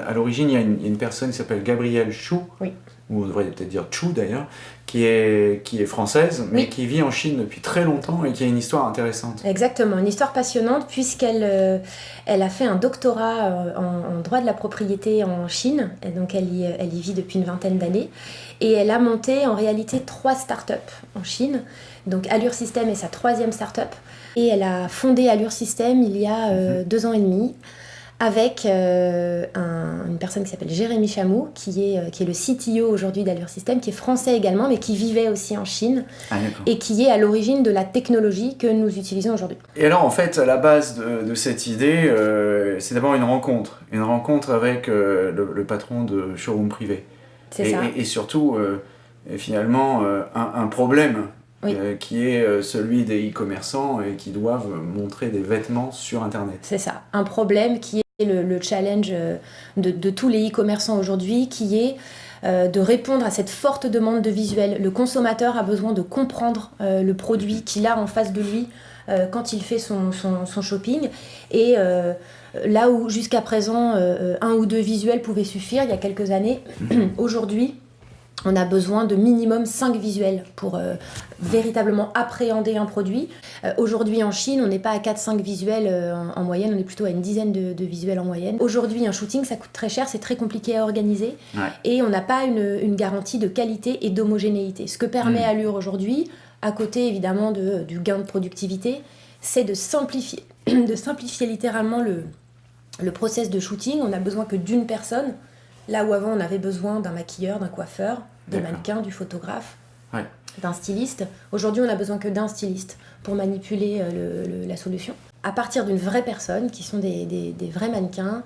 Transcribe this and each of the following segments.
À l'origine, il y a une, personne qui s'appelle Gabrielle Chou, oui. ou on devrait peut-être dire Chou d'ailleurs, qui est, qui est française, mais qui vit en Chine depuis très longtemps et qui a une histoire intéressante. Exactement, une histoire passionnante puisqu'elle euh, elle a fait un doctorat euh, en, droit de la propriété en Chine, et donc elle y, elle y vit depuis une vingtaine d'années, et elle a monté en réalité trois startups en Chine. Donc Allure System est sa troisième startup, et elle a fondé Allure System il y a euh, mhm. deux ans et demi avec euh, une personne qui s'appelle Jérémy Chamou, qui est, euh, qui est le CTO aujourd'hui d'Allure System, qui est français également, mais qui vivait aussi en Chine, ah, et qui est à l'origine de la technologie que nous utilisons aujourd'hui. Et alors, en fait, à la base de, cette idée, euh, c'est d'abord une rencontre, une rencontre avec le, patron de showroom privé. C'est ça. Et, surtout, finalement, un, problème qui est celui des e-commerçants et qui doivent montrer des vêtements sur Internet. C'est ça, un problème qui le, challenge euh, de, tous les e-commerçants aujourd'hui, qui est euh, de répondre à cette forte demande de visuel. Le consommateur a besoin de comprendre euh, le produit qu'il a en face de lui quand il fait son shopping. Et là où jusqu'à présent, un ou deux visuels pouvaient suffire il y a quelques années, aujourd'hui, on a besoin de minimum 5 visuels pour euh, véritablement appréhender un produit. Euh, aujourd'hui en Chine, on n'est pas à 4-5 visuels euh, en, moyenne, on est plutôt à une dizaine de, visuels en moyenne. Aujourd'hui, un shooting, ça coûte très cher, c'est très compliqué à organiser et on n'a pas une, garantie de qualité et d'homogénéité. Ce que permet mm. Allure aujourd'hui, à côté évidemment du gain de productivité, c'est de simplifier, de simplifier littéralement le, le process de shooting. On a besoin que d'une personne Là où avant on avait besoin d'un maquilleur, d'un coiffeur, des mannequins, du photographe, d'un styliste, aujourd'hui on a besoin que d'un styliste pour manipuler euh, la solution. À partir d'une vraie personne, qui sont des, vrais mannequins,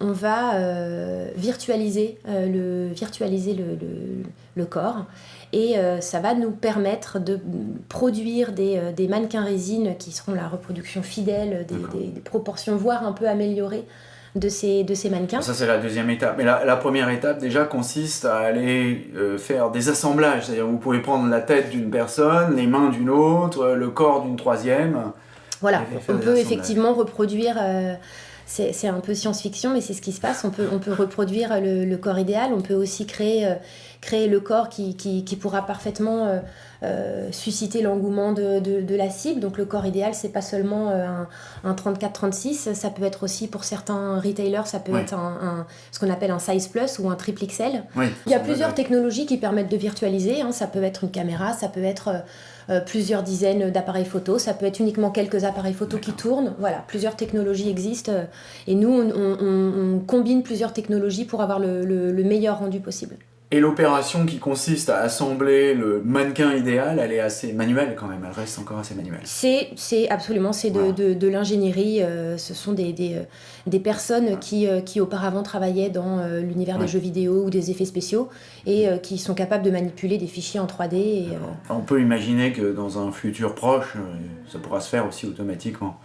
on va euh, virtualiser, euh, le, virtualiser le, corps. Et ça va nous permettre de produire des, mannequins résine qui seront la reproduction fidèle, des, proportions voire un peu améliorées de ces, de ces mannequins. Ça, c'est la deuxième étape. Mais la, première étape, déjà, consiste à aller euh, faire des assemblages. C'est-à-dire, vous pouvez prendre la tête d'une personne, les mains d'une autre, le corps d'une troisième. Voilà, on peut effectivement reproduire... Euh, c'est un peu science-fiction, mais c'est ce qui se passe. On peut, on peut reproduire le, corps idéal, on peut aussi créer, euh, créer le corps qui, qui, pourra parfaitement euh, susciter l'engouement de, de, la cible. Donc le corps idéal, c'est pas seulement euh, un, un 34-36, ça peut être aussi pour certains retailers, ça peut être un, ce qu'on appelle un size plus ou un triple XL. Il y a plusieurs technologies qui permettent de virtualiser. Hein. Ça peut être une caméra, ça peut être euh, plusieurs dizaines d'appareils photo, ça peut être uniquement quelques appareils photo qui tournent. Voilà, plusieurs technologies existent et nous, on, combine plusieurs technologies pour avoir le meilleur rendu possible. Et l'opération qui consiste à assembler le mannequin idéal, elle est assez manuelle quand même, elle reste encore assez manuelle. C'est absolument, c'est de, de, l'ingénierie, euh, ce sont des, des, euh, des personnes qui, euh, qui auparavant travaillaient dans l'univers des jeux vidéo ou des effets spéciaux et qui sont capables de manipuler des fichiers en 3D. Et, On peut imaginer que dans un futur proche, ça pourra se faire aussi automatiquement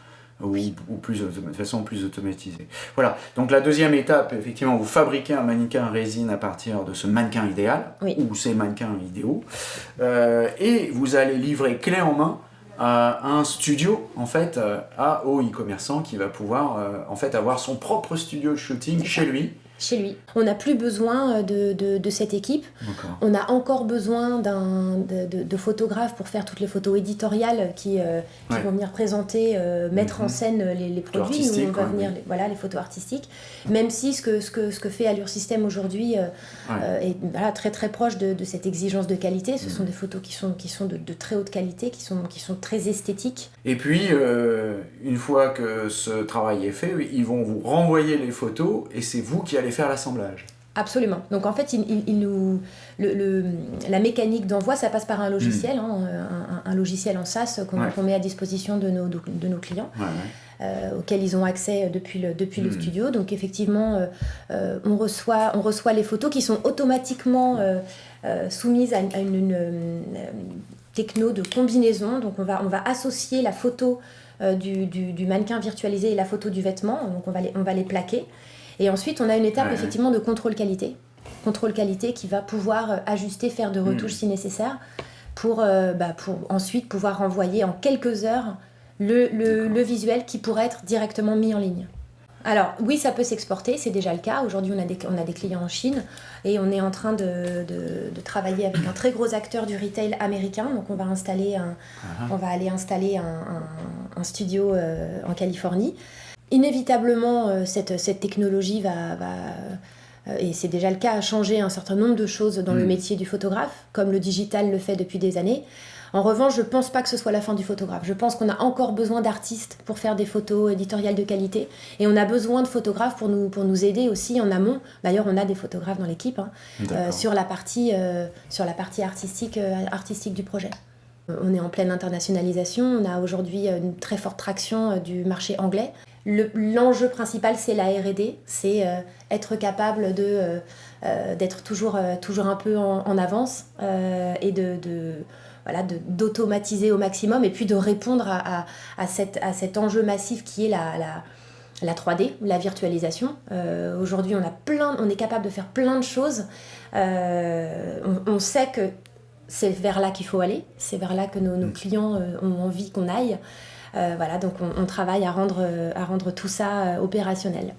ou, plus, de façon plus automatisée. Voilà, donc la deuxième étape, effectivement, vous fabriquez un mannequin résine à partir de ce mannequin idéal, ou ces mannequins idéaux, euh, et vous allez livrer clé en main à un studio, en fait, euh, à au e-commerçant qui va pouvoir, euh, en fait, avoir son propre studio de shooting chez lui, chez lui. On n'a plus besoin euh, de, de, cette équipe. On a encore besoin de, de, photographes pour faire toutes les photos éditoriales qui, euh, qui vont venir présenter, euh, mettre en mhm. scène les, les produits. On va venir, les, voilà, les photos artistiques. Même si ce que, ce que, ce que fait Allure System aujourd'hui est voilà, très très proche de, cette exigence de qualité. Ce sont mhm. des photos qui sont, qui sont de, très haute qualité, qui sont, qui sont très esthétiques. Et puis, une fois que ce travail est fait, ils vont vous renvoyer les photos et c'est vous qui allez faire l'assemblage. Absolument. Donc en fait, il, nous, le, la mécanique d'envoi, ça passe par un logiciel, hmm. hein, un, logiciel en SaaS qu'on met à disposition de nos, de, nos clients. Euh, auquel ils ont accès depuis le, depuis le hmm. studio. Donc effectivement, euh, euh, on, reçoit, on reçoit les photos qui sont automatiquement soumises à, une, techno de combinaison. Donc on va, on va associer la photo du, du, mannequin virtualisé et la photo du vêtement. Donc on va les, on va les plaquer. Et ensuite, on a une étape effectivement de contrôle qualité. Contrôle qualité qui va pouvoir euh, ajuster, faire de retouches hmm. si nécessaire, pour, euh, bah, pour ensuite pouvoir renvoyer en quelques heures le, le, visuel qui pourrait être directement mis en ligne. Alors oui, ça peut s'exporter, c'est déjà le cas. Aujourd'hui, on, a des, on a des clients en Chine et on est en train de, de, travailler avec un très gros acteur du retail américain. Donc on va, installer un, uh-huh. on va aller installer un, un, studio euh, en Californie. Inévitablement, euh, cette, cette, technologie va, va euh, et c'est déjà le cas, changer un certain nombre de choses dans le mm. métier du photographe, comme le digital le fait depuis des années. En revanche, je ne pense pas que ce soit la fin du photographe. Je pense qu'on a encore besoin d'artistes pour faire des photos éditoriales de qualité. Et on a besoin de photographes pour nous, pour nous aider aussi en amont. D'ailleurs, on a des photographes dans l'équipe hein, euh, sur, la partie, euh, sur la partie artistique, euh, artistique du projet. On est en pleine internationalisation. On a aujourd'hui une très forte traction du marché anglais. L'enjeu principal, c'est la RD, c'est être capable de, d'être toujours, toujours un peu en, avance et de, voilà, d'automatiser au maximum et puis de répondre à, à, cette, à cet enjeu massif qui est la, la, la 3D, la virtualisation. Euh, aujourd'hui, on, on est capable de faire plein de choses. Euh, on, sait que c'est vers là qu'il faut aller, c'est vers là que nos, nos mm. clients euh, ont envie qu'on aille. voilà, donc on, on, travaille à rendre, à rendre tout ça opérationnel.